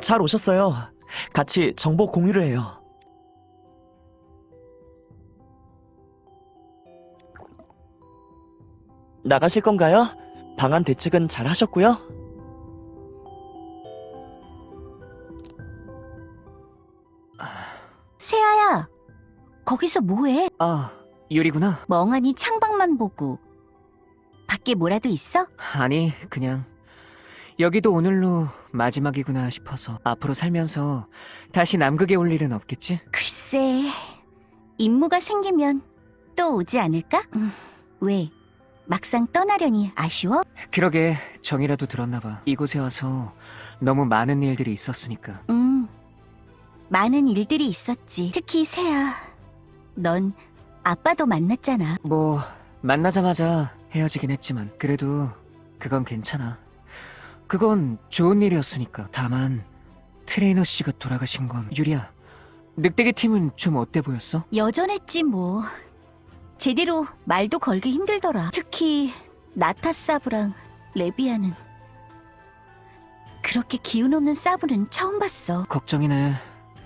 잘 오셨어요. 같이 정보 공유를 해요. 나가실 건가요? 방안 대책은 잘 하셨고요. 세아야, 거기서 뭐해? 아, 유리구나. 멍하니 창밖만 보고. 밖에 뭐라도 있어? 아니, 그냥 여기도 오늘로 마지막이구나 싶어서 앞으로 살면서 다시 남극에 올 일은 없겠지? 글쎄, 임무가 생기면 또 오지 않을까? 음, 왜? 막상 떠나려니 아쉬워? 그러게 정이라도 들었나 봐. 이곳에 와서 너무 많은 일들이 있었으니까. 음, 많은 일들이 있었지. 특히 세아, 넌 아빠도 만났잖아. 뭐 만나자마자 헤어지긴 했지만 그래도 그건 괜찮아. 그건 좋은 일이었으니까. 다만 트레이너 씨가 돌아가신 건 유리야. 늑대개 팀은 좀 어때 보였어? 여전했지 뭐. 제대로 말도 걸기 힘들더라. 특히 나타 사부랑 레비아는 그렇게 기운 없는 사부는 처음 봤어. 걱정이네.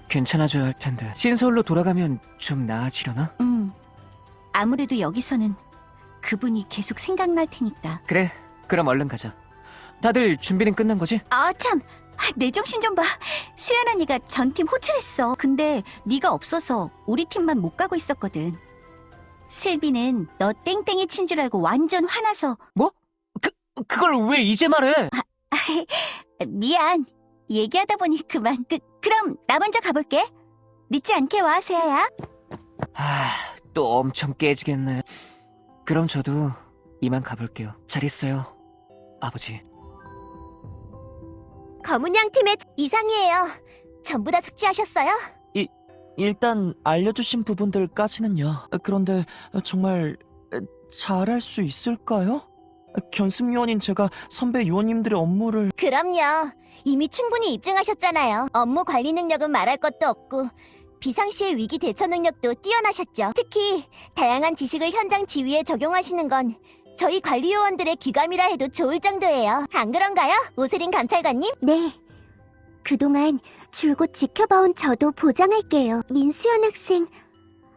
괜찮아져야 할 텐데. 신서울로 돌아가면 좀 나아지려나? 음. 아무래도 여기서는 그분이 계속 생각날 테니까. 그래. 그럼 얼른 가자. 다들 준비는 끝난 거지? 아 참. 내 정신 좀 봐. 수연 언니가 전 팀 호출했어. 근데 네가 없어서 우리 팀만 못 가고 있었거든. 슬비는 너 땡땡이 친 줄 알고 완전 화나서 그걸 왜 이제 말해? 미안. 얘기하다 보니 그만. 그, 그럼 나 먼저 가볼게. 늦지 않게 와, 세아야. 아, 또 엄청 깨지겠네. 그럼 저도 이만 가볼게요. 잘 있어요, 아버지. 검은 양 팀의 이상이에요. 전부 다 숙지하셨어요? 일단 알려주신 부분들까지는요. 그런데 정말 잘할 수 있을까요? 견습 요원인 제가 선배 요원님들의 업무를 그럼요. 이미 충분히 입증하셨잖아요. 업무 관리 능력은 말할 것도 없고 비상시의 위기 대처 능력도 뛰어나셨죠. 특히 다양한 지식을 현장 지휘에 적용하시는 건 저희 관리 요원들의 귀감이라 해도 좋을 정도예요. 안 그런가요? 오세린 감찰관님? 네. 그동안 줄곧 지켜봐온 저도 보장할게요. 민수연 학생,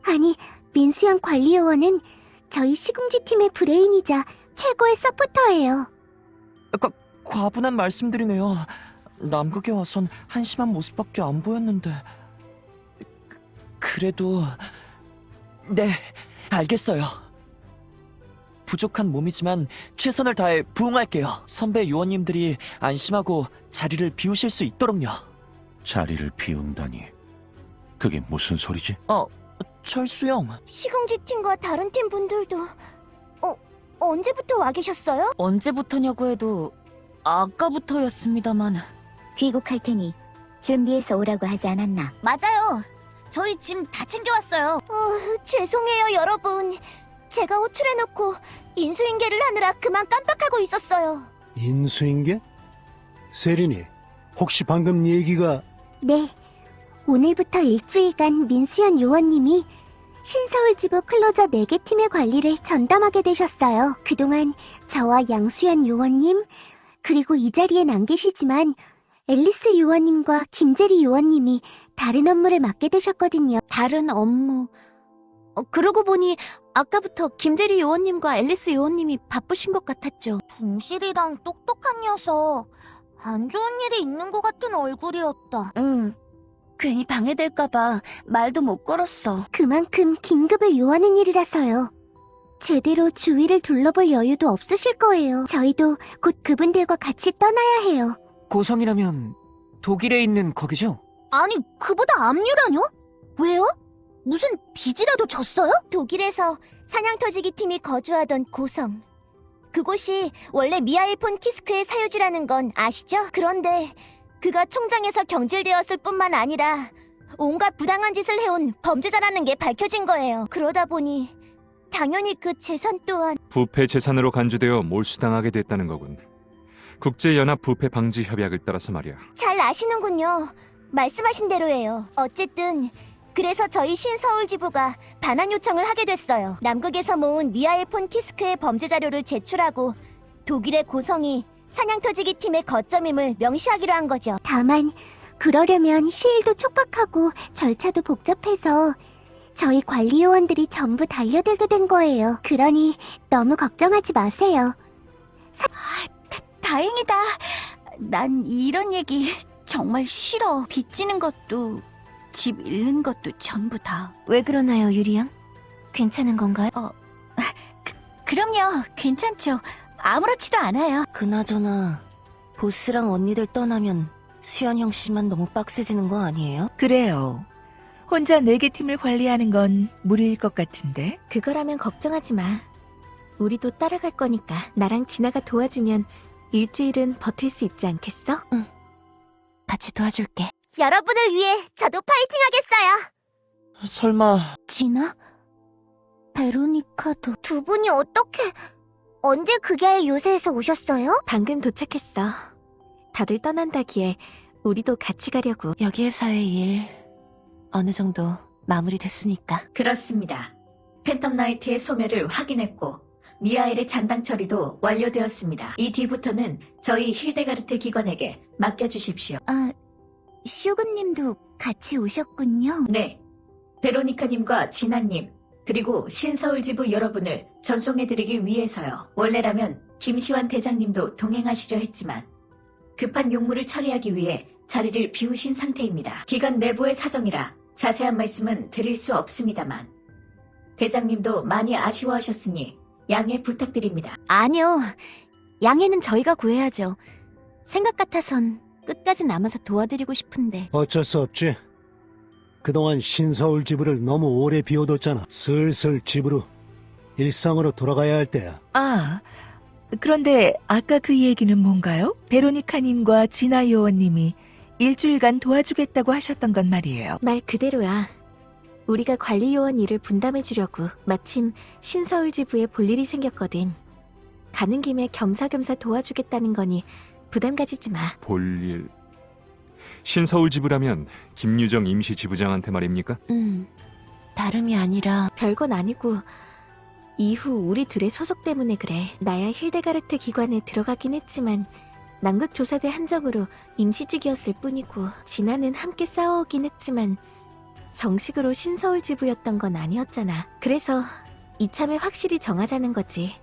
아니, 민수연 관리 요원은 저희 시궁지 팀의 브레인이자 최고의 서포터예요. 과분한 말씀드리네요. 남극에 와선 한심한 모습밖에 안 보였는데. 그래도 네, 알겠어요. 부족한 몸이지만 최선을 다해 부응할게요. 선배 요원님들이 안심하고 자리를 비우실 수 있도록요. 자리를 비운다니. 그게 무슨 소리지? 어, 철수 형. 시궁지 팀과 다른 팀 분들도 어 언제부터 와 계셨어요? 언제부터냐고 해도 아까부터였습니다만 귀국할 테니 준비해서 오라고 하지 않았나? 맞아요. 저희 짐 다 챙겨왔어요. 어, 죄송해요, 여러분. 제가 호출해놓고 인수인계를 하느라 그만 깜빡하고 있었어요. 인수인계? 세린이, 혹시 방금 얘기가 네. 오늘부터 일주일간 민수연 요원님이 신서울지부 클로저 4개 팀의 관리를 전담하게 되셨어요. 그동안 저와 양수연 요원님, 그리고 이 자리엔 안 계시지만 앨리스 요원님과 김재리 요원님이 다른 업무를 맡게 되셨거든요. 다른 업무. 어, 그러고 보니 아까부터 김재리 요원님과 앨리스 요원님이 바쁘신 것 같았죠. 동실이랑 똑똑한 녀석. 안 좋은 일이 있는 것 같은 얼굴이었다. 응. 괜히 방해될까봐 말도 못 걸었어. 그만큼 긴급을 요하는 일이라서요. 제대로 주위를 둘러볼 여유도 없으실 거예요. 저희도 곧 그분들과 같이 떠나야 해요. 고성이라면 독일에 있는 거기죠? 아니, 그보다 압류라뇨? 왜요? 무슨 빚이라도 졌어요? 독일에서 사냥터지기 팀이 거주하던 고성. 그곳이 원래 미하일 폰 키스크의 사유지라는 건 아시죠? 그런데 그가 총장에서 경질되었을 뿐만 아니라 온갖 부당한 짓을 해온 범죄자라는 게 밝혀진 거예요. 그러다 보니 당연히 그 재산 또한 부패 재산으로 간주되어 몰수당하게 됐다는 거군. 국제연합 부패 방지 협약을 따라서 말이야. 잘 아시는군요. 말씀하신 대로예요. 어쨌든 그래서 저희 신서울 지부가 반환 요청을 하게 됐어요. 남극에서 모은 미하일 폰 키스크의 범죄 자료를 제출하고 독일의 고성이 사냥터지기 팀의 거점임을 명시하기로 한 거죠. 다만 그러려면 시일도 촉박하고 절차도 복잡해서 저희 관리 요원들이 전부 달려들게 된 거예요. 그러니 너무 걱정하지 마세요. 다행이다. 난 이런 얘기 정말 싫어. 빚지는 것도 집 잃는 것도 전부 다. 왜 그러나요, 유리양? 괜찮은 건가요? 어, 그, 그럼요. 괜찮죠. 아무렇지도 않아요. 그나저나 보스랑 언니들 떠나면 수연 형 씨만 너무 빡세지는 거 아니에요? 그래요. 혼자 네 개 팀을 관리하는 건 무리일 것 같은데. 그거라면 걱정하지 마. 우리도 따라갈 거니까 나랑 진아가 도와주면 일주일은 버틸 수 있지 않겠어? 같이 도와줄게. 여러분을 위해 저도 파이팅 하겠어요. 설마 진아? 베로니카도 두 분이 어떻게 언제 그게 요새에서 오셨어요? 방금 도착했어. 다들 떠난다기에 우리도 같이 가려고. 여기 회사의 일 어느 정도 마무리됐으니까. 그렇습니다. 팬텀 나이트의 소멸을 확인했고 미하엘의 잔당 처리도 완료되었습니다. 이 뒤부터는 저희 힐데가르트 기관에게 맡겨주십시오. 아, 슈그님도 같이 오셨군요. 네, 베로니카님과 진아님 그리고 신서울 지부 여러분을 전송해드리기 위해서요. 원래라면 김시환 대장님도 동행하시려 했지만 급한 용무를 처리하기 위해 자리를 비우신 상태입니다. 기관 내부의 사정이라 자세한 말씀은 드릴 수 없습니다만 대장님도 많이 아쉬워하셨으니 양해 부탁드립니다. 아니요. 양해는 저희가 구해야죠. 생각 같아선 끝까지 남아서 도와드리고 싶은데. 어쩔 수 없지. 그동안 신서울 지부를 너무 오래 비워뒀잖아. 슬슬 집으로 일상으로 돌아가야 할 때야. 아, 그런데 아까 그 얘기는 뭔가요? 베로니카님과 진아 요원님이 일주일간 도와주겠다고 하셨던 건 말이에요. 말 그대로야. 우리가 관리 요원 일을 분담해 주려고 마침 신서울 지부에 볼 일이 생겼거든. 가는 김에 겸사겸사 도와주겠다는 거니 부담 가지지 마. 볼일. 신서울 지부라면 김유정 임시 지부장한테 말입니까? 음, 다름이 아니라 별건 아니고 이후 우리 둘의 소속 때문에 그래. 나야 힐데가르트 기관에 들어가긴 했지만 남극 조사대 한정으로 임시직이었을 뿐이고 진아는 함께 싸워오긴 했지만 정식으로 신서울 지부였던 건 아니었잖아. 그래서 이참에 확실히 정하자는 거지.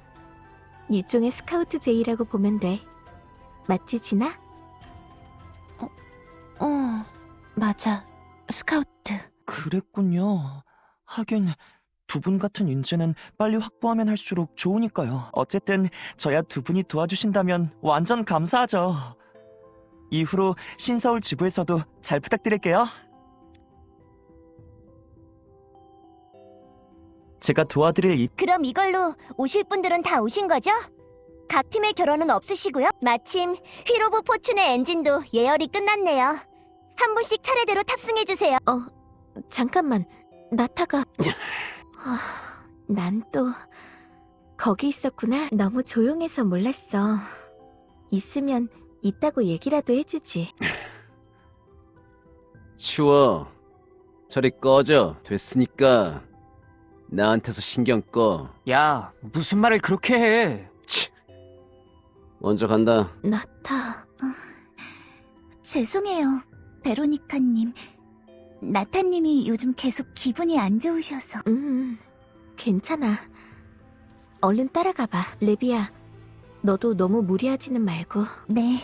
일종의 스카우트 제의라고 보면 돼. 맞지 진아? 어, 맞아. 스카우트. 그랬군요. 하긴 두 분 같은 인재는 빨리 확보하면 할수록 좋으니까요. 어쨌든 저야 두 분이 도와주신다면 완전 감사하죠. 이후로 신서울 지부에서도 잘 부탁드릴게요. 제가 도와드릴 이 그럼 이걸로 오실 분들은 다 오신 거죠? 각 팀의 결혼은 없으시고요. 마침 휘로브 포춘의 엔진도 예열이 끝났네요. 한 분씩 차례대로 탑승해 주세요. 잠깐만, 나타가. 난또 거기 있었구나. 너무 조용해서 몰랐어. 있으면 있다고 얘기라도 해주지. 추워. 저리 꺼져. 됐으니까 나한테서 신경 꺼. 야, 무슨 말을 그렇게 해? 치. 먼저 간다. 나타. 죄송해요, 베로니카님. 나타님이 요즘 계속 기분이 안 좋으셔서. 음, 괜찮아. 얼른 따라가봐. 레비야, 너도 너무 무리하지는 말고. 네.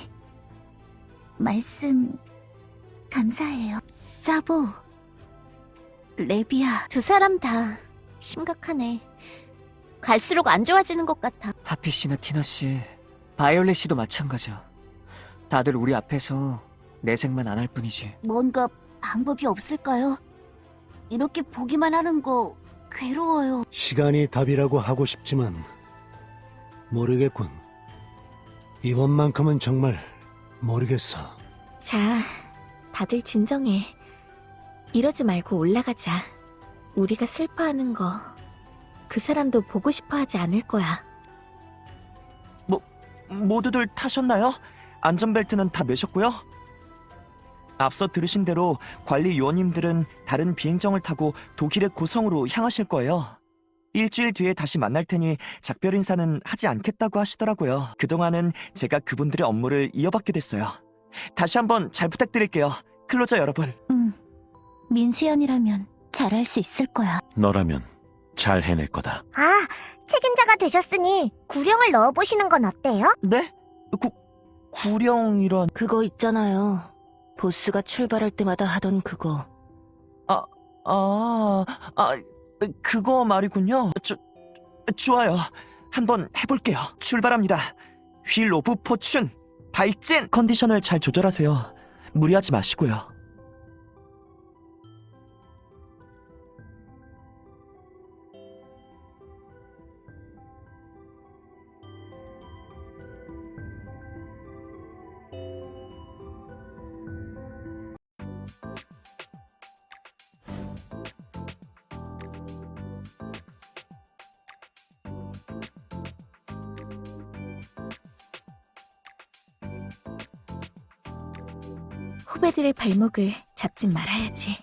말씀 감사해요. 사보, 레비야. 두 사람 다 심각하네. 갈수록 안 좋아지는 것 같아. 하피 씨나 티나 씨, 바이올렛 씨도 마찬가지야. 다들 우리 앞에서 내색만 안 할 뿐이지. 뭔가 방법이 없을까요? 이렇게 보기만 하는 거 괴로워요. 시간이 답이라고 하고 싶지만 모르겠군. 이번만큼은 정말 모르겠어. 자, 다들 진정해. 이러지 말고 올라가자. 우리가 슬퍼하는 거, 그 사람도 보고 싶어 하지 않을 거야. 모두들 타셨나요? 안전벨트는 다 매셨고요? 앞서 들으신 대로 관리 요원님들은 다른 비행정을 타고 독일의 고성으로 향하실 거예요. 일주일 뒤에 다시 만날 테니 작별 인사는 하지 않겠다고 하시더라고요. 그동안은 제가 그분들의 업무를 이어받게 됐어요. 다시 한번 잘 부탁드릴게요. 클로저 여러분, 응. 민수연이라면 잘할 수 있을 거야. 너라면 잘 해낼 거다. 아, 책임자가 되셨으니 구령을 넣어보시는 건 어때요? 네? 구, 구령이란... 그거 있잖아요. 보스가 출발할 때마다 하던 그거. 아, 아, 그거 말이군요. 저, 좋아요. 한번 해볼게요. 출발합니다. Wheel of Fortune, 발진! 컨디션을 잘 조절하세요. 무리하지 마시고요. 후배들의 발목을 잡지 말아야지.